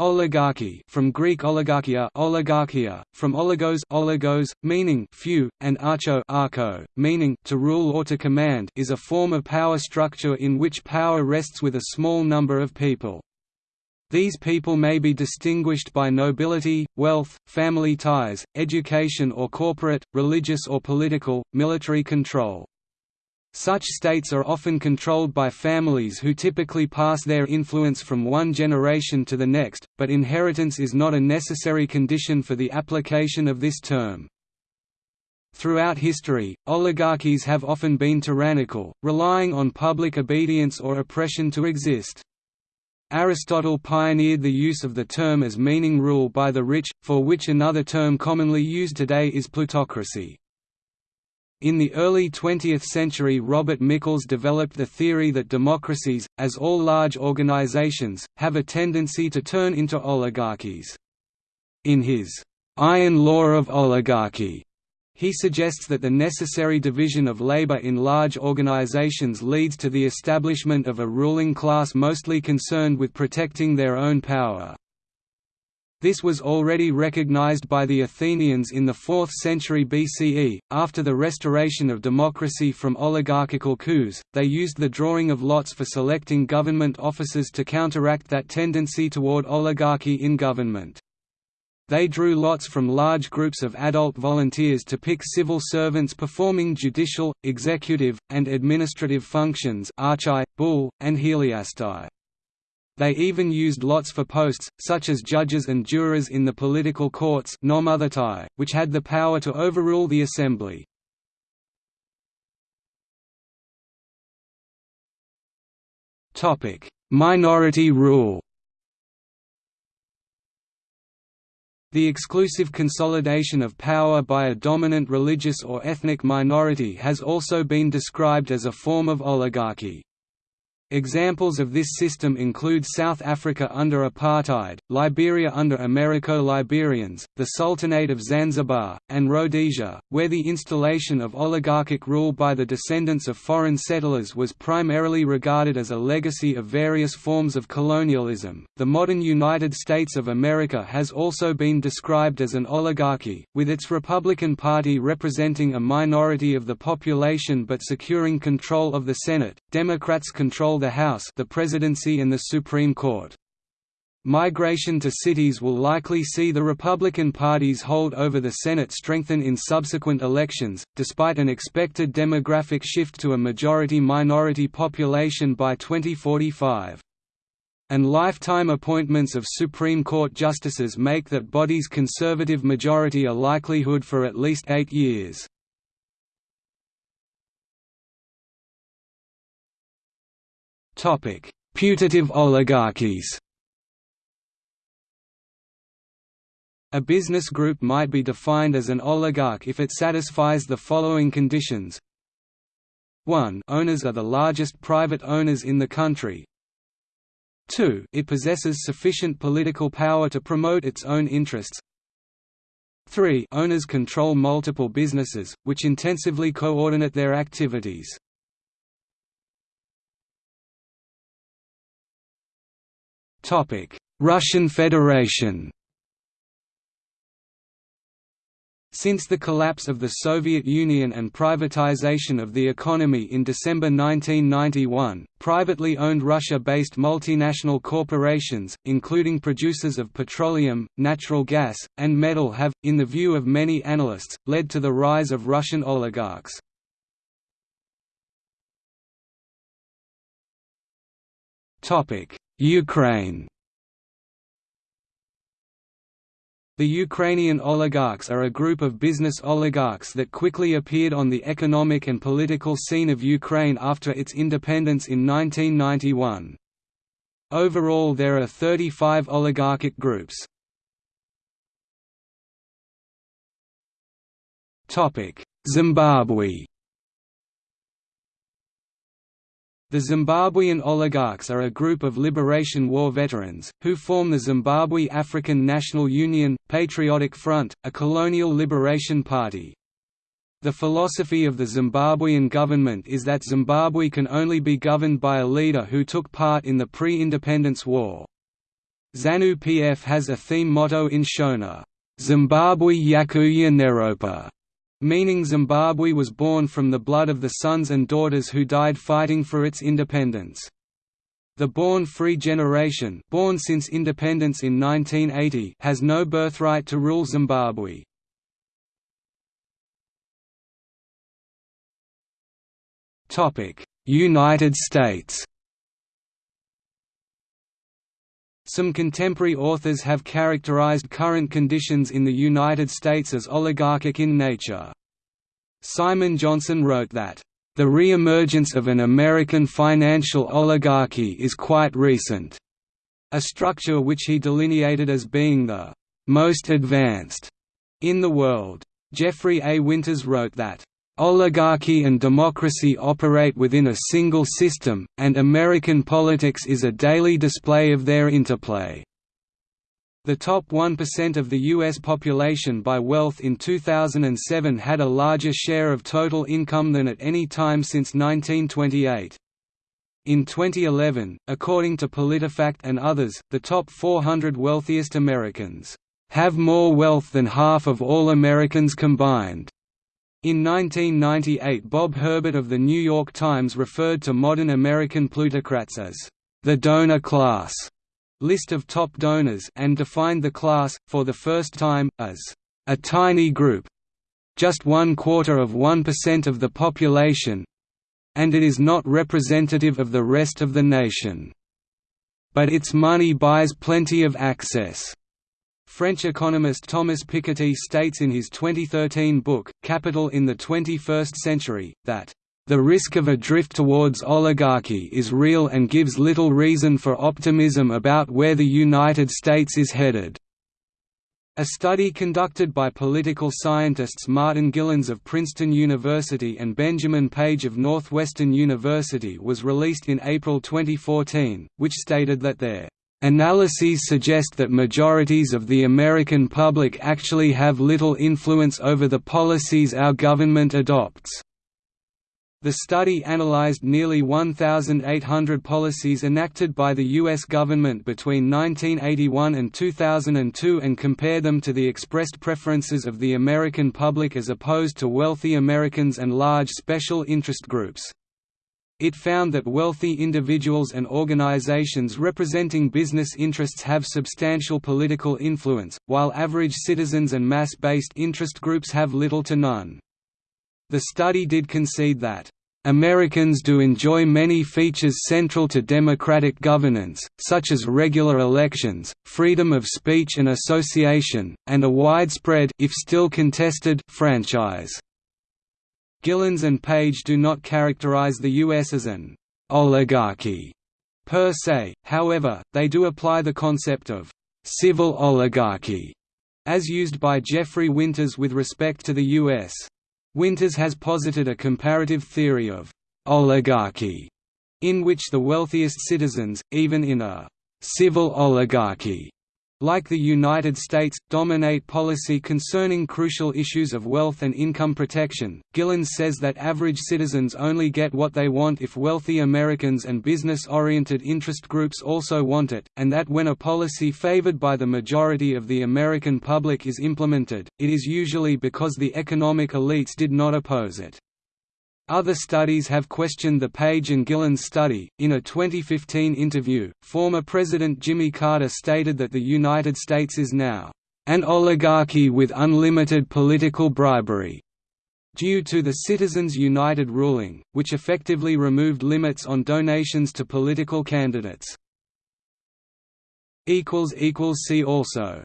Oligarchy from Greek oligarchia, oligarchia from oligos, oligos meaning few, and archo, archo meaning to rule or to command, is a form of power structure in which power rests with a small number of people. These people may be distinguished by nobility, wealth, family ties, education or corporate, religious or political, military control. Such states are often controlled by families who typically pass their influence from one generation to the next, but inheritance is not a necessary condition for the application of this term. Throughout history, oligarchies have often been tyrannical, relying on public obedience or oppression to exist. Aristotle pioneered the use of the term as meaning rule by the rich, for which another term commonly used today is plutocracy. In the early 20th century Robert Michels developed the theory that democracies, as all large organizations, have a tendency to turn into oligarchies. In his «iron law of oligarchy», he suggests that the necessary division of labor in large organizations leads to the establishment of a ruling class mostly concerned with protecting their own power. This was already recognized by the Athenians in the 4th century BCE. After the restoration of democracy from oligarchical coups, they used the drawing of lots for selecting government officers to counteract that tendency toward oligarchy in government. They drew lots from large groups of adult volunteers to pick civil servants performing judicial, executive, and administrative functions archai, bull, and heliastai. They even used lots for posts, such as judges and jurors in the political courts which had the power to overrule the assembly. Minority rule The exclusive consolidation of power by a dominant religious or ethnic minority has also been described as a form of oligarchy. Examples of this system include South Africa under apartheid, Liberia under Americo-Liberians, the Sultanate of Zanzibar, and Rhodesia, where the installation of oligarchic rule by the descendants of foreign settlers was primarily regarded as a legacy of various forms of colonialism. The modern United States of America has also been described as an oligarchy, with its Republican Party representing a minority of the population but securing control of the Senate. Democrats control the House the presidency and the Supreme Court. Migration to cities will likely see the Republican Party's hold over the Senate strengthen in subsequent elections, despite an expected demographic shift to a majority-minority population by 2045. And lifetime appointments of Supreme Court justices make that body's conservative majority a likelihood for at least eight years. Putative oligarchies. A business group might be defined as an oligarch if it satisfies the following conditions. 1 Owners are the largest private owners in the country. 2 It possesses sufficient political power to promote its own interests. 3 Owners control multiple businesses, which intensively coordinate their activities Russian Federation Since the collapse of the Soviet Union and privatization of the economy in December 1991, privately owned Russia-based multinational corporations, including producers of petroleum, natural gas, and metal have, in the view of many analysts, led to the rise of Russian oligarchs. Ukraine The Ukrainian oligarchs are a group of business oligarchs that quickly appeared on the economic and political scene of Ukraine after its independence in 1991. Overall there are 35 oligarchic groups. Zimbabwe The Zimbabwean oligarchs are a group of Liberation War veterans, who form the Zimbabwe African National Union, Patriotic Front, a colonial liberation party. The philosophy of the Zimbabwean government is that Zimbabwe can only be governed by a leader who took part in the pre-independence war. ZANU-PF has a theme motto in Shona, Zimbabwe Yakuya Neropa, meaning Zimbabwe was born from the blood of the sons and daughters who died fighting for its independence. The Born Free generation born since independence in 1980 has no birthright to rule Zimbabwe. United States Some contemporary authors have characterized current conditions in the United States as oligarchic in nature. Simon Johnson wrote that, "...the re-emergence of an American financial oligarchy is quite recent," a structure which he delineated as being the "...most advanced," in the world. Jeffrey A. Winters wrote that, Oligarchy and democracy operate within a single system, and American politics is a daily display of their interplay. The top 1% of the U.S. population by wealth in 2007 had a larger share of total income than at any time since 1928. In 2011, according to PolitiFact and others, the top 400 wealthiest Americans have more wealth than half of all Americans combined. In 1998 Bob Herbert of The New York Times referred to modern American plutocrats as the donor class list of top donors and defined the class, for the first time, as a tiny group just one quarter of 1% of the population and it is not representative of the rest of the nation. But its money buys plenty of access. French economist Thomas Piketty states in his 2013 book, Capital in the 21st Century, that the risk of a drift towards oligarchy is real and gives little reason for optimism about where the United States is headed. A study conducted by political scientists Martin Gilens of Princeton University and Benjamin Page of Northwestern University was released in April 2014, which stated that their Analyses suggest that majorities of the American public actually have little influence over the policies our government adopts. The study analyzed nearly 1,800 policies enacted by the U.S. government between 1981 and 2002 and compared them to the expressed preferences of the American public as opposed to wealthy Americans and large special interest groups. It found that wealthy individuals and organizations representing business interests have substantial political influence, while average citizens and mass-based interest groups have little to none. The study did concede that Americans do enjoy many features central to democratic governance, such as regular elections, freedom of speech and association, and a widespread if still contested franchise. Gilens and Page do not characterize the U.S. as an oligarchy per se, however, they do apply the concept of civil oligarchy, as used by Jeffrey Winters with respect to the U.S. Winters has posited a comparative theory of oligarchy, in which the wealthiest citizens, even in a civil oligarchy, like the United States, dominate policy concerning crucial issues of wealth and income protection. Gilens says that average citizens only get what they want if wealthy Americans and business oriented interest groups also want it, and that when a policy favored by the majority of the American public is implemented, it is usually because the economic elites did not oppose it. Other studies have questioned the Page and Gilens study. In a 2015 interview, former President Jimmy Carter stated that the United States is now an oligarchy with unlimited political bribery due to the Citizens United ruling, which effectively removed limits on donations to political candidates. See also